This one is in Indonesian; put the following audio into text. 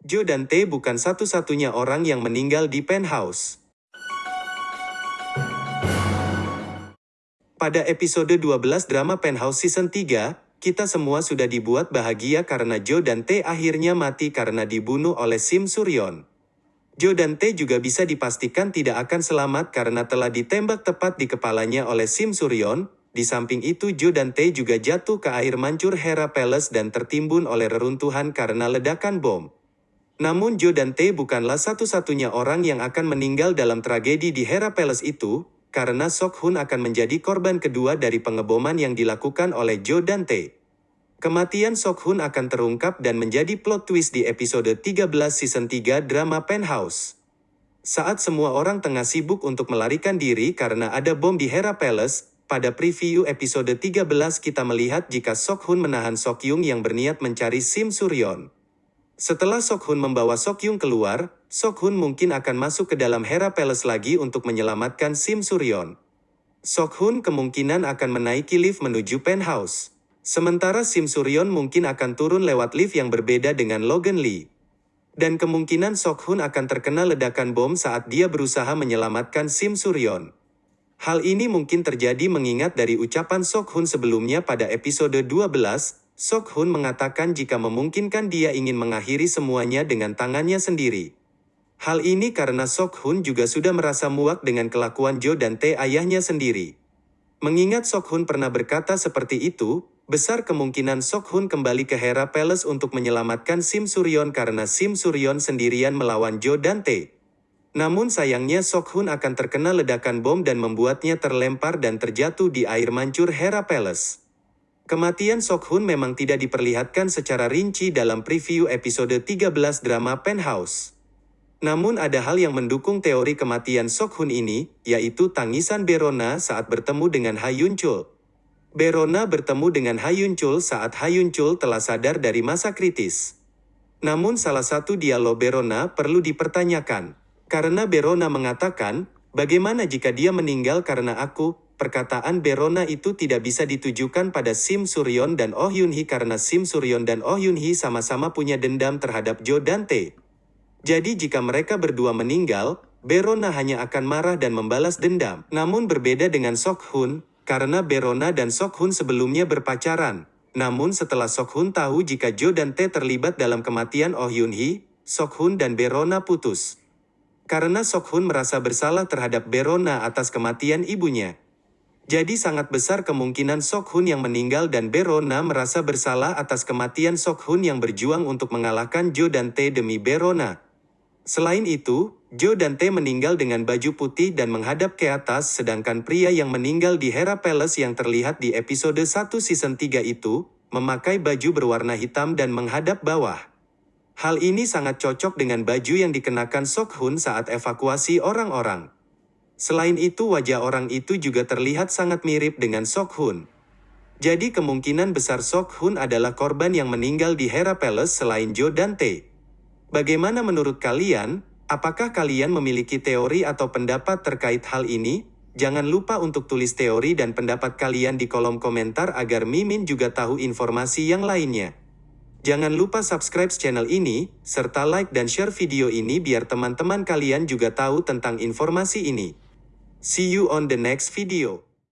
Joe dan Tae bukan satu-satunya orang yang meninggal di penthouse. Pada episode 12 drama Penthouse Season 3, kita semua sudah dibuat bahagia karena Joe dan Tae akhirnya mati karena dibunuh oleh Sim Suryon. Joe dan Tae juga bisa dipastikan tidak akan selamat karena telah ditembak tepat di kepalanya oleh Sim Suryon. Di samping itu Joe dan Tae juga jatuh ke air mancur Hera Palace dan tertimbun oleh reruntuhan karena ledakan bom. Namun Joe dan Tae bukanlah satu-satunya orang yang akan meninggal dalam tragedi di Hera Palace itu, karena Sok Hun akan menjadi korban kedua dari pengeboman yang dilakukan oleh Jo dan Tae. Kematian Sok Hun akan terungkap dan menjadi plot twist di episode 13 season 3 drama Penthouse. Saat semua orang tengah sibuk untuk melarikan diri karena ada bom di Hera Palace, pada preview episode 13 kita melihat jika Sok Hun menahan Sok Yung yang berniat mencari Sim Suryon. Setelah Sok Hun membawa Sok Yung keluar, Sok Hun mungkin akan masuk ke dalam Hera Palace lagi untuk menyelamatkan Sim Suryon. Sok Hun kemungkinan akan menaiki lift menuju penthouse. Sementara Sim Suryon mungkin akan turun lewat lift yang berbeda dengan Logan Lee. Dan kemungkinan Sok Hun akan terkena ledakan bom saat dia berusaha menyelamatkan Sim Suryon. Hal ini mungkin terjadi mengingat dari ucapan Sok Hun sebelumnya pada episode 12, Sok Hun mengatakan jika memungkinkan dia ingin mengakhiri semuanya dengan tangannya sendiri. Hal ini karena Sok Hun juga sudah merasa muak dengan kelakuan Jo dan Tae ayahnya sendiri. Mengingat Sok Hun pernah berkata seperti itu, besar kemungkinan Sok Hun kembali ke Hera Palace untuk menyelamatkan Sim Suryon karena Sim Suryon sendirian melawan Jo dan Tae. Namun sayangnya Sok Hun akan terkena ledakan bom dan membuatnya terlempar dan terjatuh di air mancur Hera Palace. Kematian Sok Hun memang tidak diperlihatkan secara rinci dalam preview episode 13 drama Penthouse. Namun ada hal yang mendukung teori kematian Sok Hun ini, yaitu tangisan Berona saat bertemu dengan Hayun Chul. Berona bertemu dengan Hayun Chul saat Hayun Chul telah sadar dari masa kritis. Namun salah satu dialog Berona perlu dipertanyakan. Karena Berona mengatakan, bagaimana jika dia meninggal karena aku, perkataan Berona itu tidak bisa ditujukan pada Sim Suryon dan Oh Yun Hee karena Sim Suryon dan Oh Yun Hee sama-sama punya dendam terhadap Jo Dante. Jadi jika mereka berdua meninggal, Berona hanya akan marah dan membalas dendam. Namun berbeda dengan Sok Hun, karena Berona dan Sok Hun sebelumnya berpacaran. Namun setelah Sok Hun tahu jika Jo dan Tae terlibat dalam kematian Oh Yun Hee, Sok Hun dan Berona putus. Karena Sok Hun merasa bersalah terhadap Berona atas kematian ibunya. Jadi sangat besar kemungkinan Sok Hun yang meninggal dan Berona merasa bersalah atas kematian Sok Hun yang berjuang untuk mengalahkan Jo dan Tae demi Berona. Selain itu, Joe dan Tae meninggal dengan baju putih dan menghadap ke atas sedangkan pria yang meninggal di Hera Palace yang terlihat di episode 1 season 3 itu, memakai baju berwarna hitam dan menghadap bawah. Hal ini sangat cocok dengan baju yang dikenakan Sok Hun saat evakuasi orang-orang. Selain itu wajah orang itu juga terlihat sangat mirip dengan Sok Hun. Jadi kemungkinan besar Sok Hun adalah korban yang meninggal di Hera Palace selain Joe dan Tae. Bagaimana menurut kalian? Apakah kalian memiliki teori atau pendapat terkait hal ini? Jangan lupa untuk tulis teori dan pendapat kalian di kolom komentar agar Mimin juga tahu informasi yang lainnya. Jangan lupa subscribe channel ini, serta like dan share video ini biar teman-teman kalian juga tahu tentang informasi ini. See you on the next video.